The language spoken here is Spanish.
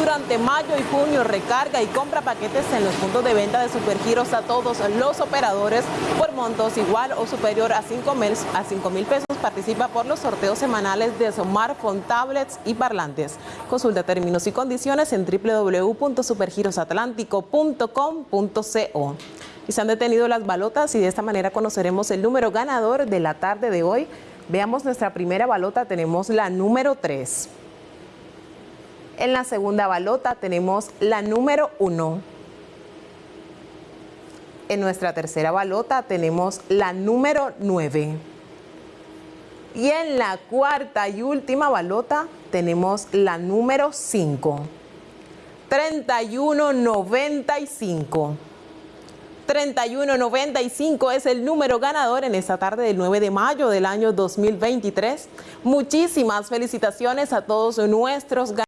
Durante mayo y junio recarga y compra paquetes en los puntos de venta de Supergiros a todos los operadores por montos igual o superior a 5 mil, a 5 mil pesos. Participa por los sorteos semanales de smartphone, tablets y parlantes. Consulta términos y condiciones en www.supergirosatlántico.com.co. Y se han detenido las balotas y de esta manera conoceremos el número ganador de la tarde de hoy. Veamos nuestra primera balota, tenemos la número 3. En la segunda balota tenemos la número 1. En nuestra tercera balota tenemos la número 9. Y en la cuarta y última balota tenemos la número 5. 3195. 3195 es el número ganador en esta tarde del 9 de mayo del año 2023. Muchísimas felicitaciones a todos nuestros ganadores.